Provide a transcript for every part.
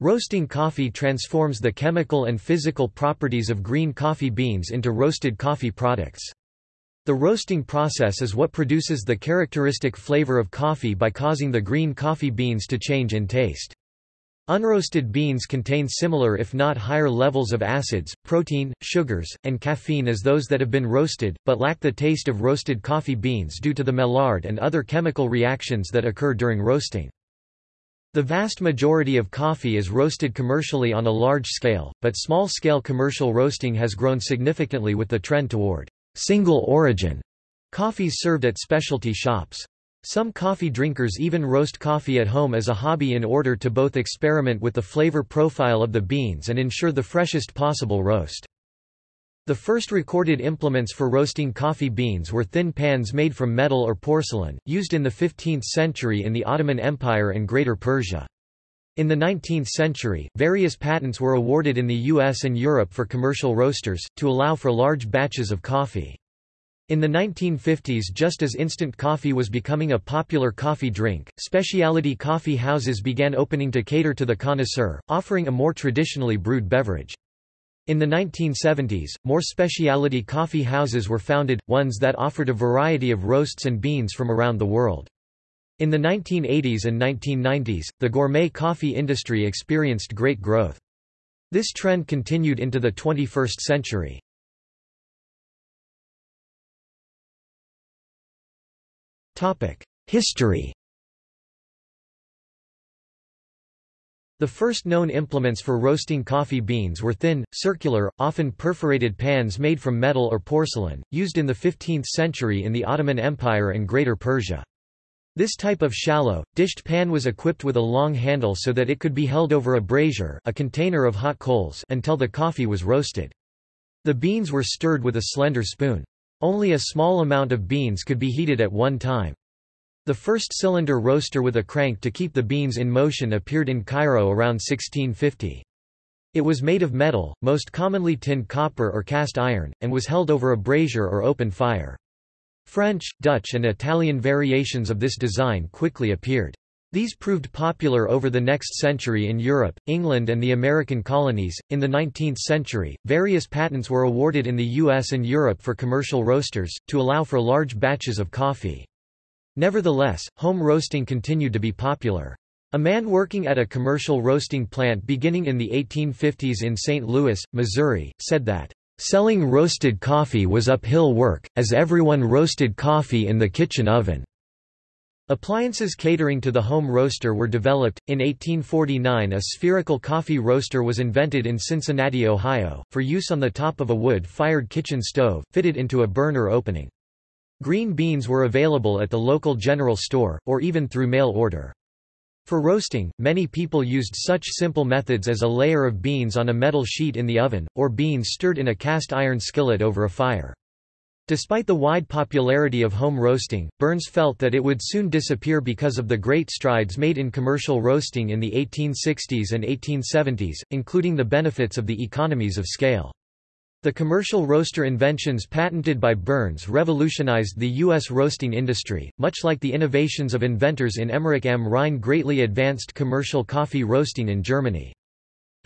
Roasting coffee transforms the chemical and physical properties of green coffee beans into roasted coffee products. The roasting process is what produces the characteristic flavor of coffee by causing the green coffee beans to change in taste. Unroasted beans contain similar if not higher levels of acids, protein, sugars, and caffeine as those that have been roasted, but lack the taste of roasted coffee beans due to the Maillard and other chemical reactions that occur during roasting. The vast majority of coffee is roasted commercially on a large scale, but small-scale commercial roasting has grown significantly with the trend toward single origin coffees served at specialty shops. Some coffee drinkers even roast coffee at home as a hobby in order to both experiment with the flavor profile of the beans and ensure the freshest possible roast. The first recorded implements for roasting coffee beans were thin pans made from metal or porcelain, used in the 15th century in the Ottoman Empire and Greater Persia. In the 19th century, various patents were awarded in the US and Europe for commercial roasters, to allow for large batches of coffee. In the 1950s just as instant coffee was becoming a popular coffee drink, specialty coffee houses began opening to cater to the connoisseur, offering a more traditionally brewed beverage. In the 1970s, more specialty coffee houses were founded, ones that offered a variety of roasts and beans from around the world. In the 1980s and 1990s, the gourmet coffee industry experienced great growth. This trend continued into the 21st century. History The first known implements for roasting coffee beans were thin, circular, often perforated pans made from metal or porcelain, used in the 15th century in the Ottoman Empire and Greater Persia. This type of shallow, dished pan was equipped with a long handle so that it could be held over a brazier a container of hot coals until the coffee was roasted. The beans were stirred with a slender spoon. Only a small amount of beans could be heated at one time. The first cylinder roaster with a crank to keep the beans in motion appeared in Cairo around 1650. It was made of metal, most commonly tinned copper or cast iron, and was held over a brazier or open fire. French, Dutch and Italian variations of this design quickly appeared. These proved popular over the next century in Europe, England and the American colonies. In the 19th century, various patents were awarded in the US and Europe for commercial roasters, to allow for large batches of coffee. Nevertheless, home roasting continued to be popular. A man working at a commercial roasting plant beginning in the 1850s in St. Louis, Missouri, said that, "...selling roasted coffee was uphill work, as everyone roasted coffee in the kitchen oven." Appliances catering to the home roaster were developed. In 1849, a spherical coffee roaster was invented in Cincinnati, Ohio, for use on the top of a wood fired kitchen stove, fitted into a burner opening. Green beans were available at the local general store, or even through mail order. For roasting, many people used such simple methods as a layer of beans on a metal sheet in the oven, or beans stirred in a cast iron skillet over a fire. Despite the wide popularity of home roasting, Burns felt that it would soon disappear because of the great strides made in commercial roasting in the 1860s and 1870s, including the benefits of the economies of scale. The commercial roaster inventions patented by Burns revolutionized the U.S. roasting industry, much like the innovations of inventors in Emmerich am Rhein greatly advanced commercial coffee roasting in Germany.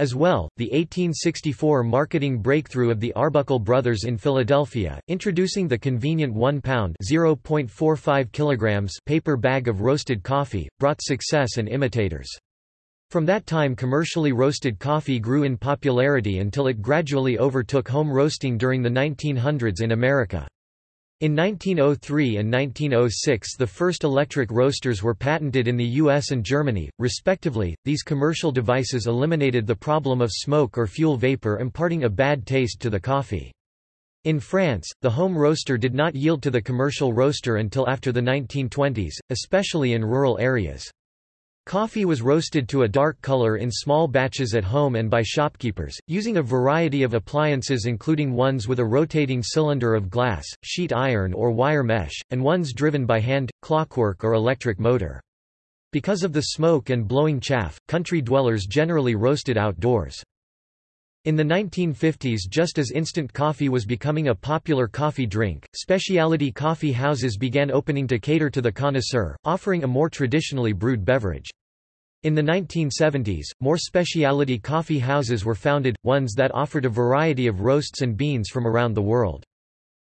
As well, the 1864 marketing breakthrough of the Arbuckle brothers in Philadelphia, introducing the convenient 1-pound (0.45 kilograms) paper bag of roasted coffee, brought success and imitators. From that time commercially roasted coffee grew in popularity until it gradually overtook home roasting during the 1900s in America. In 1903 and 1906 the first electric roasters were patented in the US and Germany, respectively. These commercial devices eliminated the problem of smoke or fuel vapor imparting a bad taste to the coffee. In France, the home roaster did not yield to the commercial roaster until after the 1920s, especially in rural areas. Coffee was roasted to a dark color in small batches at home and by shopkeepers, using a variety of appliances including ones with a rotating cylinder of glass, sheet iron or wire mesh, and ones driven by hand, clockwork or electric motor. Because of the smoke and blowing chaff, country dwellers generally roasted outdoors. In the 1950s just as instant coffee was becoming a popular coffee drink, specialty coffee houses began opening to cater to the connoisseur, offering a more traditionally brewed beverage. In the 1970s, more specialty coffee houses were founded, ones that offered a variety of roasts and beans from around the world.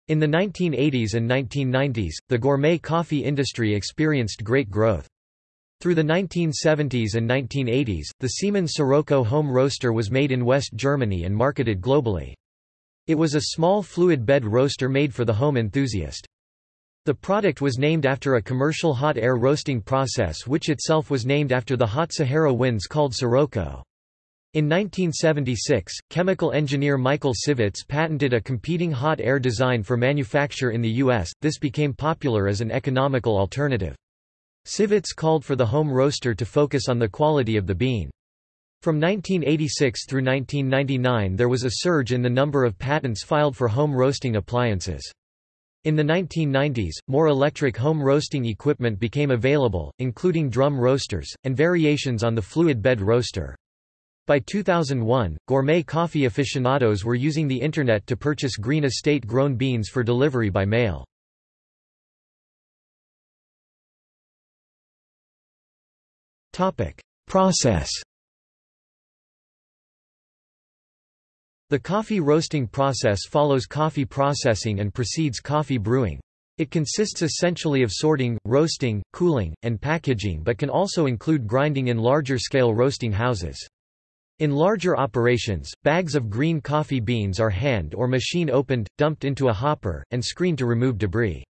In the 1980s and 1990s, the gourmet coffee industry experienced great growth. Through the 1970s and 1980s, the Siemens Sirocco home roaster was made in West Germany and marketed globally. It was a small fluid bed roaster made for the home enthusiast. The product was named after a commercial hot air roasting process which itself was named after the hot Sahara winds called Sirocco. In 1976, chemical engineer Michael Sivetz patented a competing hot air design for manufacture in the U.S., this became popular as an economical alternative. Sivetz called for the home roaster to focus on the quality of the bean. From 1986 through 1999 there was a surge in the number of patents filed for home roasting appliances. In the 1990s, more electric home roasting equipment became available, including drum roasters, and variations on the fluid bed roaster. By 2001, gourmet coffee aficionados were using the Internet to purchase green estate-grown beans for delivery by mail. Process The coffee roasting process follows coffee processing and precedes coffee brewing. It consists essentially of sorting, roasting, cooling, and packaging but can also include grinding in larger-scale roasting houses. In larger operations, bags of green coffee beans are hand or machine opened, dumped into a hopper, and screened to remove debris.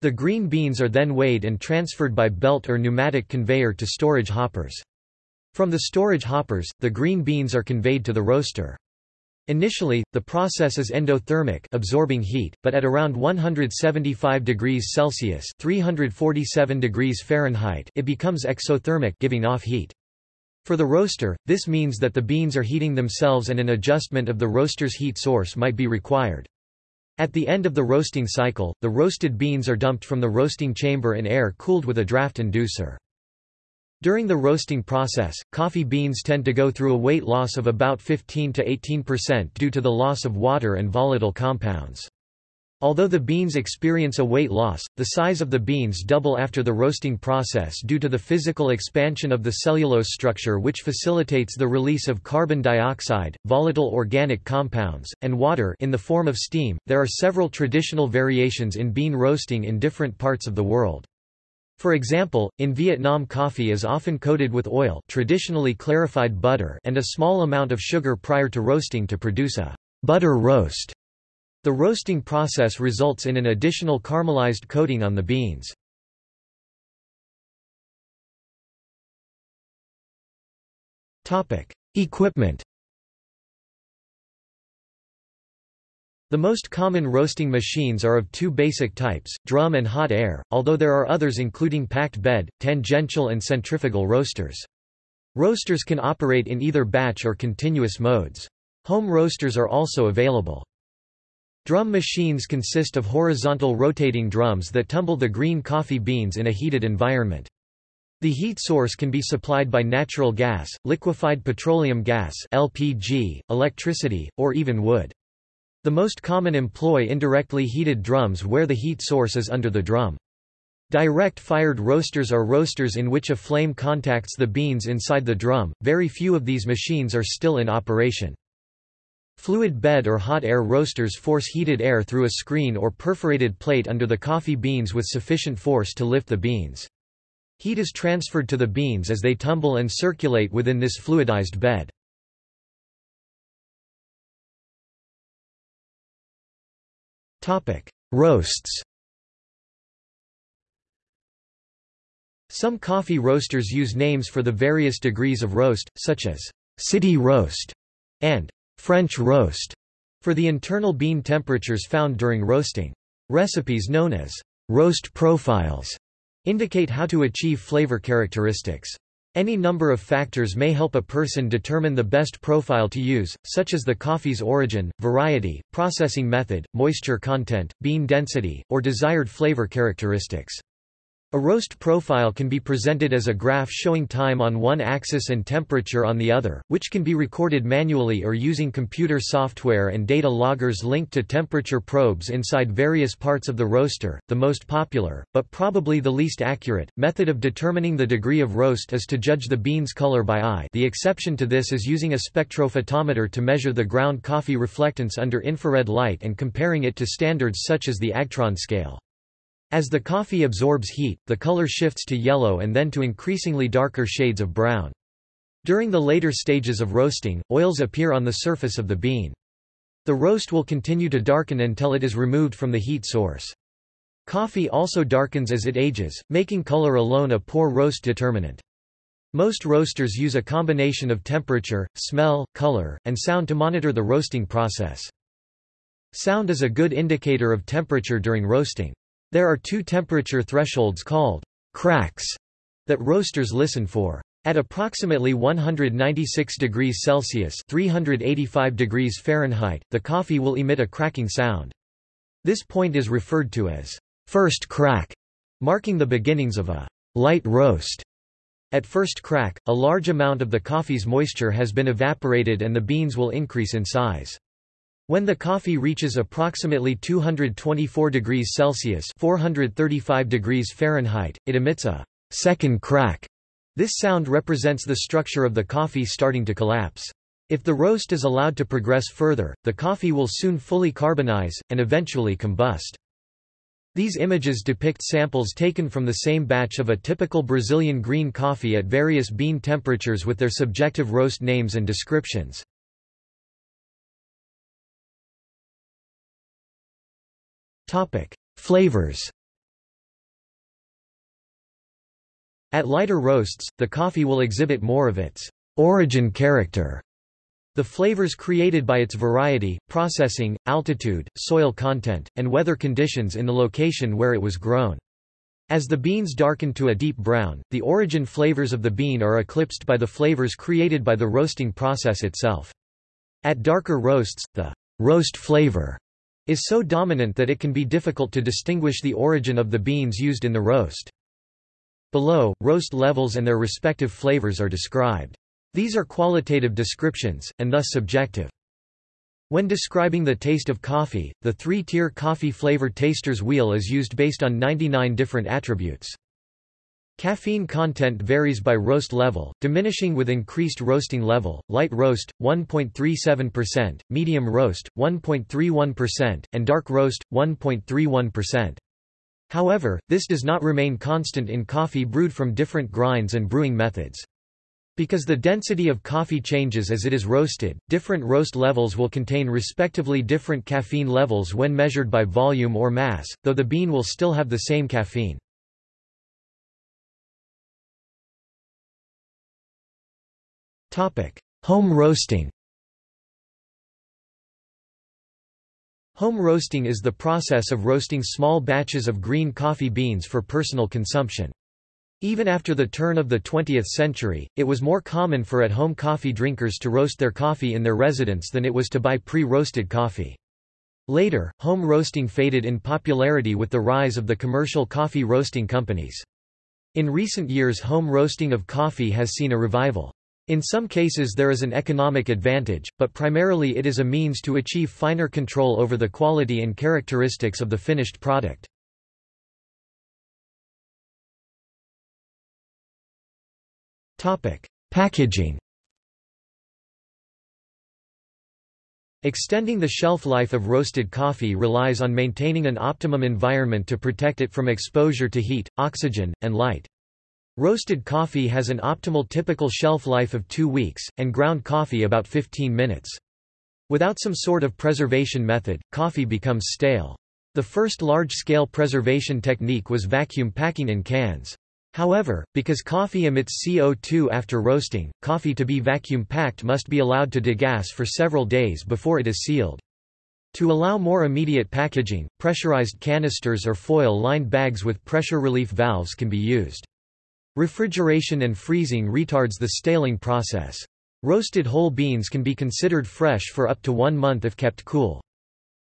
The green beans are then weighed and transferred by belt or pneumatic conveyor to storage hoppers. From the storage hoppers, the green beans are conveyed to the roaster. Initially, the process is endothermic absorbing heat, but at around 175 degrees Celsius 347 degrees Fahrenheit it becomes exothermic giving off heat. For the roaster, this means that the beans are heating themselves and an adjustment of the roaster's heat source might be required. At the end of the roasting cycle, the roasted beans are dumped from the roasting chamber in air cooled with a draft inducer. During the roasting process, coffee beans tend to go through a weight loss of about 15 to 18% due to the loss of water and volatile compounds. Although the beans experience a weight loss, the size of the beans double after the roasting process due to the physical expansion of the cellulose structure which facilitates the release of carbon dioxide, volatile organic compounds, and water in the form of steam. There are several traditional variations in bean roasting in different parts of the world. For example, in Vietnam coffee is often coated with oil traditionally clarified butter and a small amount of sugar prior to roasting to produce a butter roast. The roasting process results in an additional caramelized coating on the beans. Equipment The most common roasting machines are of two basic types, drum and hot air, although there are others including packed bed, tangential and centrifugal roasters. Roasters can operate in either batch or continuous modes. Home roasters are also available. Drum machines consist of horizontal rotating drums that tumble the green coffee beans in a heated environment. The heat source can be supplied by natural gas, liquefied petroleum gas LPG, electricity, or even wood. The most common employ indirectly heated drums where the heat source is under the drum. Direct-fired roasters are roasters in which a flame contacts the beans inside the drum. Very few of these machines are still in operation. Fluid bed or hot air roasters force heated air through a screen or perforated plate under the coffee beans with sufficient force to lift the beans. Heat is transferred to the beans as they tumble and circulate within this fluidized bed. Roasts Some coffee roasters use names for the various degrees of roast, such as city roast and French roast for the internal bean temperatures found during roasting. Recipes known as roast profiles indicate how to achieve flavor characteristics. Any number of factors may help a person determine the best profile to use, such as the coffee's origin, variety, processing method, moisture content, bean density, or desired flavor characteristics. A roast profile can be presented as a graph showing time on one axis and temperature on the other, which can be recorded manually or using computer software and data loggers linked to temperature probes inside various parts of the roaster. The most popular, but probably the least accurate, method of determining the degree of roast is to judge the bean's color by eye. The exception to this is using a spectrophotometer to measure the ground coffee reflectance under infrared light and comparing it to standards such as the Agtron scale. As the coffee absorbs heat, the color shifts to yellow and then to increasingly darker shades of brown. During the later stages of roasting, oils appear on the surface of the bean. The roast will continue to darken until it is removed from the heat source. Coffee also darkens as it ages, making color alone a poor roast determinant. Most roasters use a combination of temperature, smell, color, and sound to monitor the roasting process. Sound is a good indicator of temperature during roasting. There are two temperature thresholds called cracks that roasters listen for. At approximately 196 degrees Celsius 385 degrees Fahrenheit, the coffee will emit a cracking sound. This point is referred to as first crack, marking the beginnings of a light roast. At first crack, a large amount of the coffee's moisture has been evaporated and the beans will increase in size. When the coffee reaches approximately 224 degrees Celsius 435 degrees Fahrenheit, it emits a second crack. This sound represents the structure of the coffee starting to collapse. If the roast is allowed to progress further, the coffee will soon fully carbonize, and eventually combust. These images depict samples taken from the same batch of a typical Brazilian green coffee at various bean temperatures with their subjective roast names and descriptions. Topic: Flavors. At lighter roasts, the coffee will exhibit more of its origin character. The flavors created by its variety, processing, altitude, soil content, and weather conditions in the location where it was grown. As the beans darken to a deep brown, the origin flavors of the bean are eclipsed by the flavors created by the roasting process itself. At darker roasts, the roast flavor is so dominant that it can be difficult to distinguish the origin of the beans used in the roast. Below, roast levels and their respective flavors are described. These are qualitative descriptions, and thus subjective. When describing the taste of coffee, the three-tier coffee flavor taster's wheel is used based on 99 different attributes. Caffeine content varies by roast level, diminishing with increased roasting level, light roast, 1.37%, medium roast, 1.31%, and dark roast, 1.31%. However, this does not remain constant in coffee brewed from different grinds and brewing methods. Because the density of coffee changes as it is roasted, different roast levels will contain respectively different caffeine levels when measured by volume or mass, though the bean will still have the same caffeine. Home roasting Home roasting is the process of roasting small batches of green coffee beans for personal consumption. Even after the turn of the 20th century, it was more common for at-home coffee drinkers to roast their coffee in their residence than it was to buy pre-roasted coffee. Later, home roasting faded in popularity with the rise of the commercial coffee roasting companies. In recent years home roasting of coffee has seen a revival. In some cases there is an economic advantage, but primarily it is a means to achieve finer control over the quality and characteristics of the finished product. Packaging Extending the shelf life of roasted coffee relies on maintaining an optimum environment to protect it from exposure to heat, oxygen, and light. Roasted coffee has an optimal typical shelf life of two weeks, and ground coffee about 15 minutes. Without some sort of preservation method, coffee becomes stale. The first large-scale preservation technique was vacuum packing in cans. However, because coffee emits CO2 after roasting, coffee to be vacuum packed must be allowed to degas for several days before it is sealed. To allow more immediate packaging, pressurized canisters or foil-lined bags with pressure relief valves can be used. Refrigeration and freezing retards the staling process. Roasted whole beans can be considered fresh for up to one month if kept cool.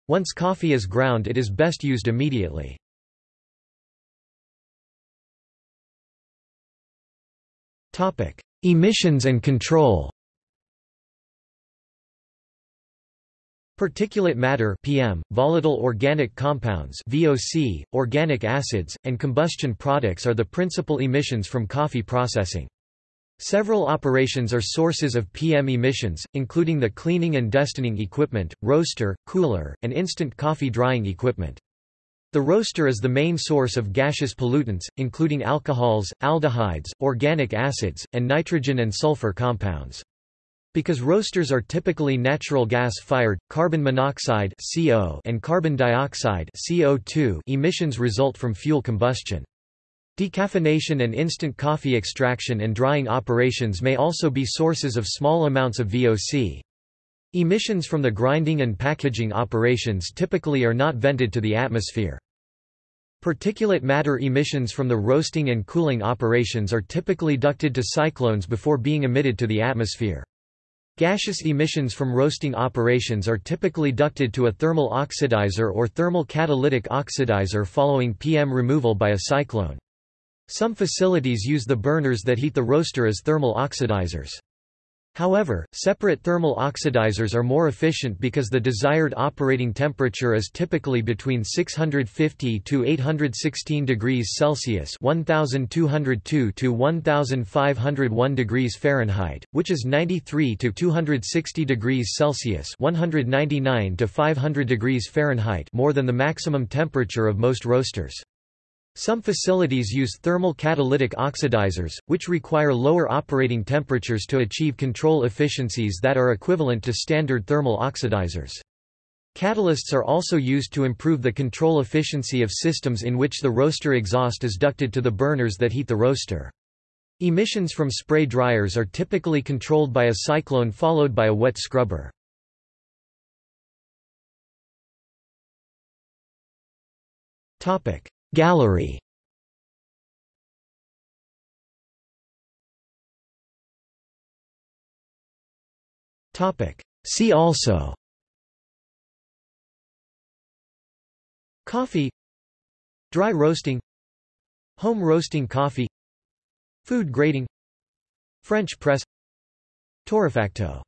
Once coffee is ground it is best used immediately. Emissions and control Particulate matter PM, volatile organic compounds VOC, organic acids, and combustion products are the principal emissions from coffee processing. Several operations are sources of PM emissions, including the cleaning and destoning equipment, roaster, cooler, and instant coffee drying equipment. The roaster is the main source of gaseous pollutants, including alcohols, aldehydes, organic acids, and nitrogen and sulfur compounds. Because roasters are typically natural gas-fired, carbon monoxide (CO) and carbon dioxide (CO2) emissions result from fuel combustion. Decaffeination and instant coffee extraction and drying operations may also be sources of small amounts of VOC. Emissions from the grinding and packaging operations typically are not vented to the atmosphere. Particulate matter emissions from the roasting and cooling operations are typically ducted to cyclones before being emitted to the atmosphere. Gaseous emissions from roasting operations are typically ducted to a thermal oxidizer or thermal catalytic oxidizer following PM removal by a cyclone. Some facilities use the burners that heat the roaster as thermal oxidizers. However, separate thermal oxidizers are more efficient because the desired operating temperature is typically between 650 to 816 degrees Celsius (1202 to 1501 degrees Fahrenheit), which is 93 to 260 degrees Celsius (199 to 500 degrees Fahrenheit) more than the maximum temperature of most roasters. Some facilities use thermal catalytic oxidizers, which require lower operating temperatures to achieve control efficiencies that are equivalent to standard thermal oxidizers. Catalysts are also used to improve the control efficiency of systems in which the roaster exhaust is ducted to the burners that heat the roaster. Emissions from spray dryers are typically controlled by a cyclone followed by a wet scrubber. Topic: Gallery. See also. Coffee. Dry roasting. Home roasting coffee. Food grading French press. Torrefacto